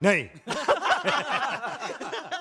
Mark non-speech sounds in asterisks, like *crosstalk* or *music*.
Nej. *laughs*